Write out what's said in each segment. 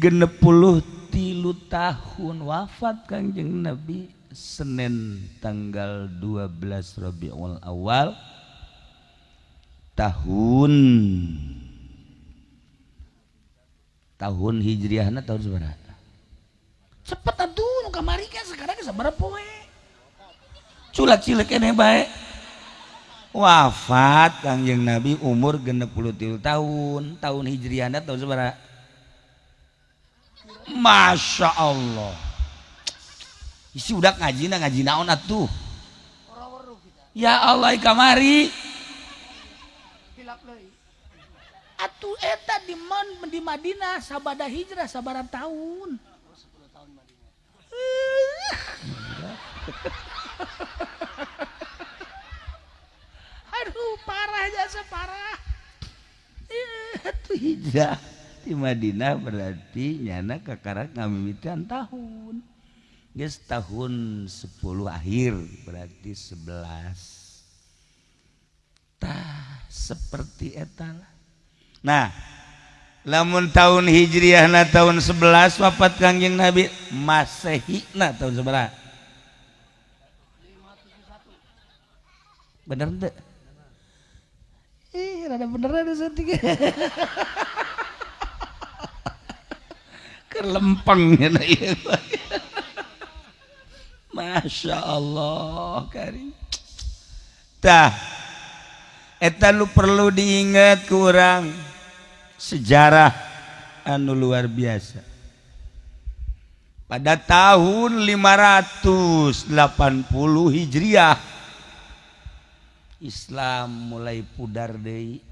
genepul tilu tahun. Wafat Kangjeng Nabi Senin tanggal 12 Rabiul awal tahun tahun hijriah tahun seberapa? Cepet atuh kamari kan sekarang seberapa poe culat cilik ini baik wafat Kangjeng Nabi umur genep puluh tilu tahun. Tahun hijriah tahun seberapa Masya Allah. Isi udah ngaji na ngaji naon atuh? Ya Allah kamari atuh eta di man di Madinah sabada hijrah sabaran tahun. Aduh parah jasa parah itu hijrah di Madinah berarti nyana kakarak ngamimitan tahun. Guys tahun 10 akhir berarti 11 tah seperti etal nah lamun tahun hijriah na tahun 11 wafat kangjeng Nabi? Masehi na tahun seberapa bener deh ih rada bener ada sedikit kelempeng ya Masya Allah karim. Tah eta lu perlu diingat kurang. Sejarah anu luar biasa. Pada tahun 580 Hijriah Islam mulai pudar deui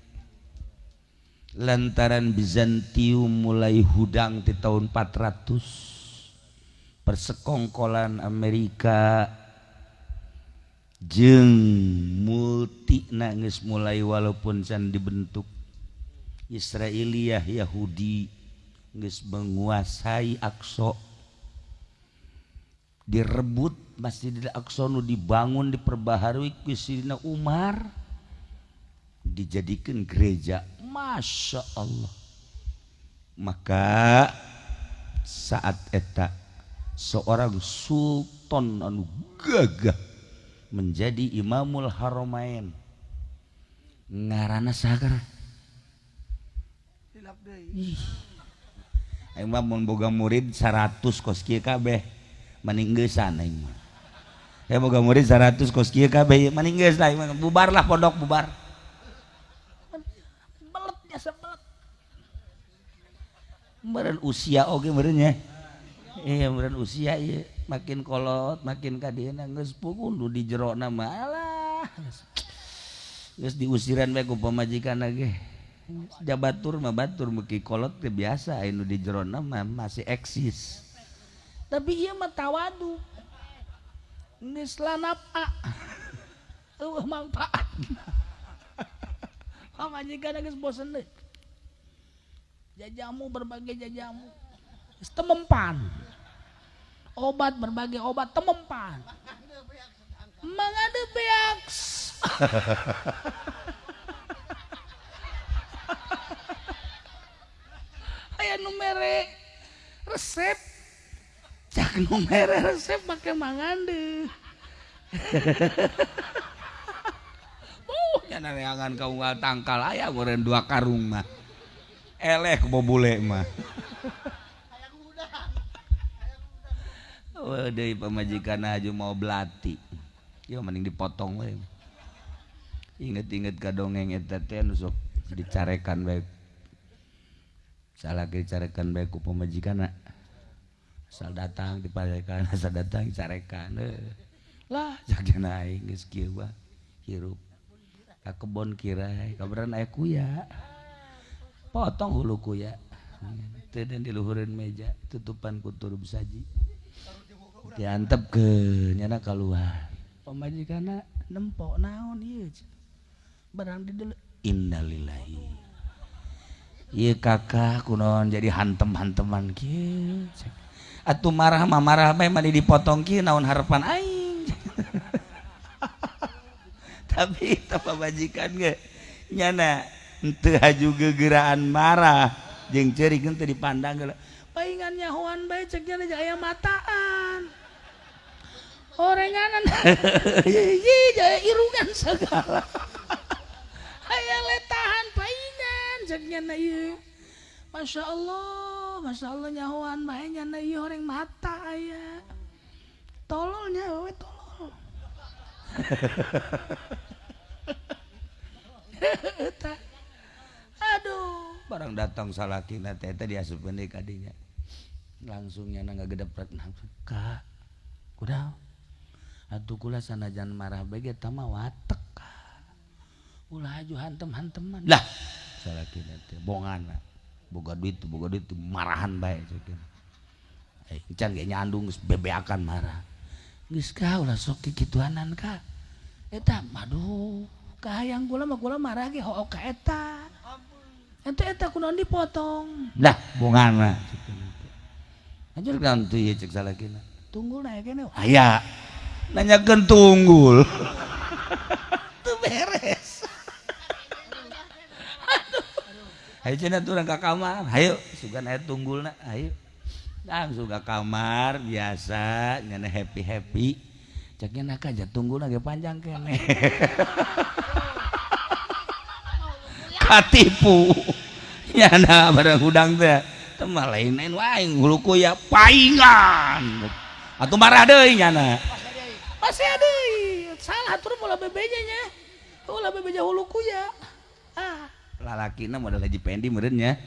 lantaran Bizantium mulai hudang di tahun 400 persekongkolan Amerika jeng multi nangis mulai walaupun can dibentuk. Israeliah Yahudi nges menguasai Aqsa. Direbut Masjidil Aqsa nu dibangun diperbaharui ku Umar. Dijadikan gereja. Masya Allah maka saat eta seorang sultan anu gagah menjadi imamul haromain ngarana sagar Imam mun boga murid 100 kos kieu kabeh maninggesan aing mah. Ya boga murid 100 kos kieu kabeh maninggeus lah bubar lah pondok bubar. sebelum meren usia oke okay, iya meren usia iya. Makin kolot makin kadiana geus pugun di jero nama alah geus diusiran bae ku pamajikan lagi jabatur mah batur meki kolot teh biasa anu di jero nama masih eksis. Tapi iya mah tawadu. Geus lanap a. Eueuh manfaat Pamajikan geus bosen deui. Jajamu berbagai jajamu. Temempan. Obat berbagai obat temempan. Mangade beaks. Aya nu mere resep. Cak nu resep make mangande. Uh, nyana reangan kau nggak tangkal aya goreng dua karung mah. Eleh bobule mah. Oh, deui pamajikan aju mau belati. Yo mending dipotong we. Ingat-ingat ka dongeng eta teh sok dicarekan bae. Salah dicarekan bae ku pamajikanna. Asal datang diparekan, asal datang dicarekan. Lah jak naik geus. Hirup. Ka kebon kirai, kabaran aya kuya. Potong hulu kuya. Dan di luhureun meja, tutupan ku turub saji. Diantep ke nyana keluar. Pamajikanna nempok naon ieu? Barang di dulu innalillahi. Ieu kakak kunaon jadi hantem-hanteman kieu. Atuh marah mah marah mah dipotong kieu naon harapan aing. Tapi teu pamajikan ge. Nyana henteu haju gegeraan marah. Jeung ceurik henteu dipandang geula. paingannya baik ceknya jaya mataan. Orenganan. Jaya irungan segala aya letahan paingan ceknya na Masya Allah Masya Allah nyahuan baiknya na orang mata aya. Tololnya tolol aduh barang datang salah kina tete dia sependik kadinya langsungnya nang gede gedepret langsung. Kak kuda atuh kula sanajan marah bege tama watek ulah aju hantem hanteman lah salah kina teh bongan boga duit boga duit marahan baik eh Can gak nyandung bebeakan marah. Geus ka ulah sok kikituanan ka eta maduh kahayang kula mah kula marah ge hook ka eta. Ente eta kunaon dipotong. Lah bungana. Anjir kan tuh ya cek salah kina tunggul naik kene aya nanyakeun tunggul. Tuh beres. Ayo cina tuh ke kamar. Ayo suka naik tunggul na ayo langsung ke kamar biasa nyana happy happy ceknya nak aja tunggul lagi panjang kene. Katipu. Nyana barang udang teh. Temah lain lain wae huluku ya paingan. Atau marah deh nyana masih ada salah turun mulai bebeja nya. Mulai bebeja huluku ya ah. Lalaki na modal haji pendi merenya